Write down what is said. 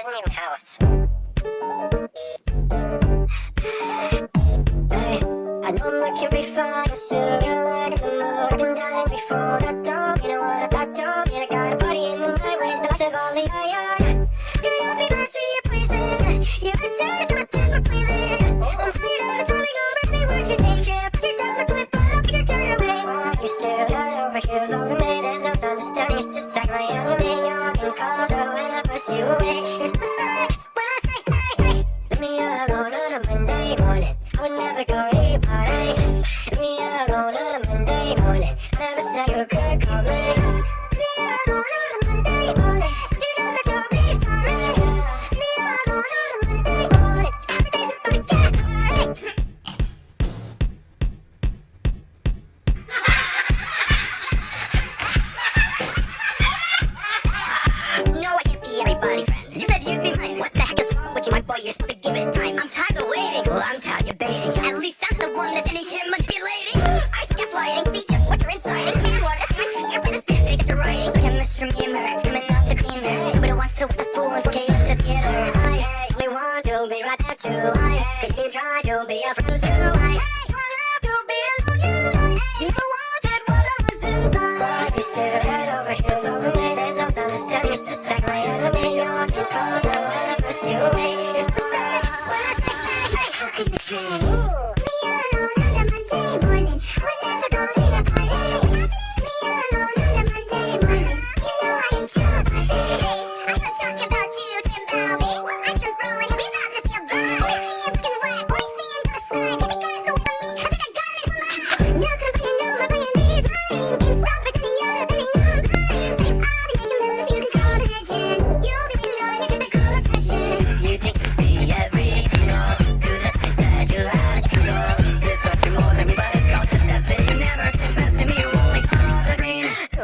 isn't house. Hey, I know I'm looking pretty fine, still got like the. Alone on a Monday morning. Would never go to party. Me alone on a Monday morning. Never said you could call me. Writing. Look at Me and the clean there. Nobody wants to watch a fool in 4K the theater. I only want to be right there too. I could you try to be a friend too? I want to be alone. You, wanted what I was inside. You still head over heels over me. There's no time to stand. You're just like my enemy. When I push you away. It's mistake when I say, hey, hey. How could you change?